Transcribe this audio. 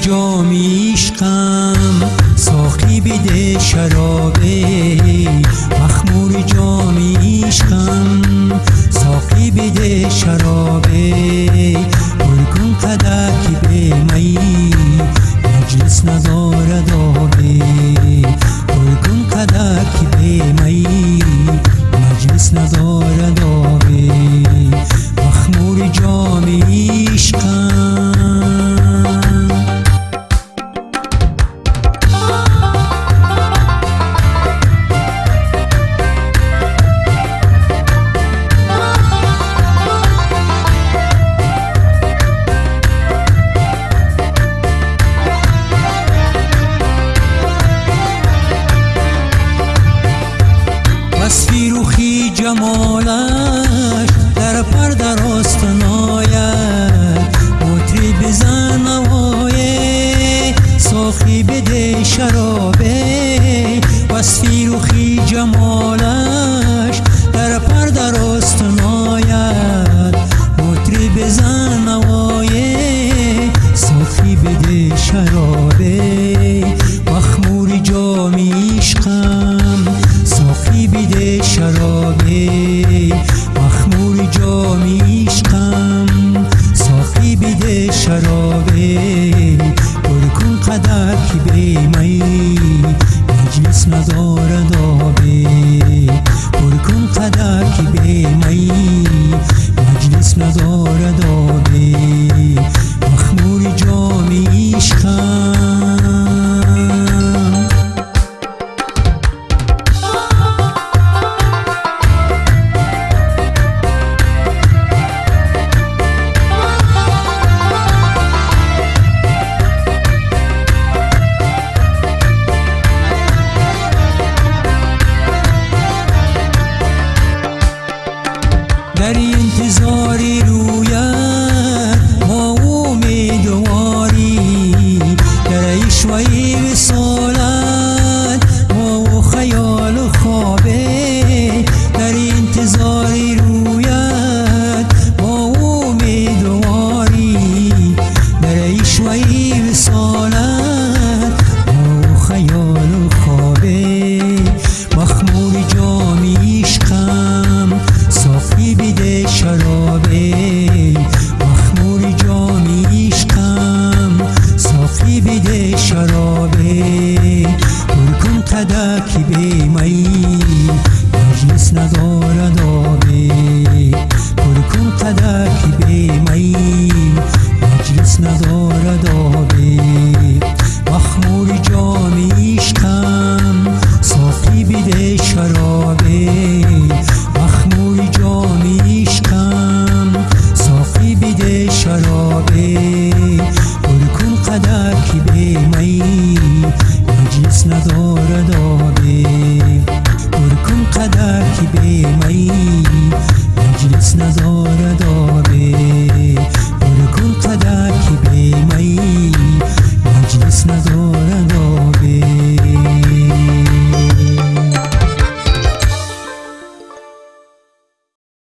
جام عشقم ساقی بده شرابه مخمور جام عشقم ساقی بده شرابه برگون قدکی به می مجلس ندارد آبه برگون قدکی به می مجلس ندارد جمالش در پر در آستنایت مطری بزن نوایه ساخی بده شرابه. روخی جمالش در پر در آستنایت مطری بزن نوایه ساخی بده شرابه. مخمور جامی عشقم مخمور جامی عشقم ساخی بده شرابه پر کن قدک به می مجلس ندارد آبه پر کن قدک به می مجلس ندارد در انتظاری رویت ما امیدواری در عشوه وصالت کن قدکی business